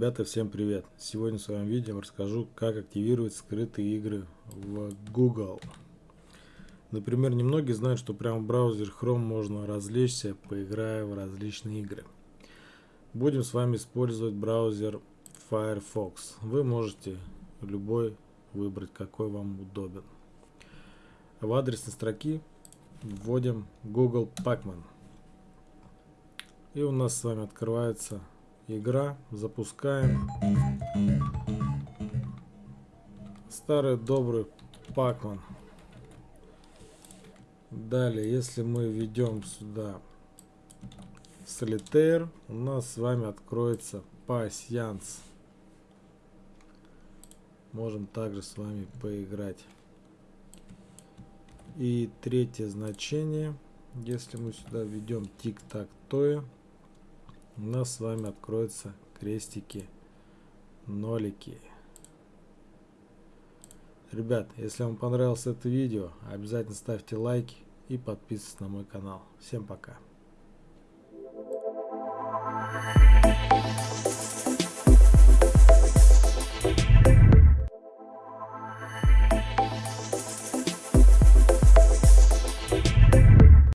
Ребята, всем привет! Сегодня в своем видео расскажу, как активировать скрытые игры в Google. Например, немногие знают, что прямо в браузере Chrome можно развлечься, поиграя в различные игры. Будем с вами использовать браузер Firefox. Вы можете любой выбрать, какой вам удобен. В адресной строке вводим Google Pacman. И у нас с вами открывается игра. Запускаем. Старый добрый Пакман. Далее, если мы введем сюда Solitaire, у нас с вами откроется пассианс. Можем также с вами поиграть. И третье значение, если мы сюда введем тик-так-тое, у нас с вами откроются крестики, нолики. Ребят, если вам понравилось это видео, обязательно ставьте лайки и подписывайтесь на мой канал. Всем пока.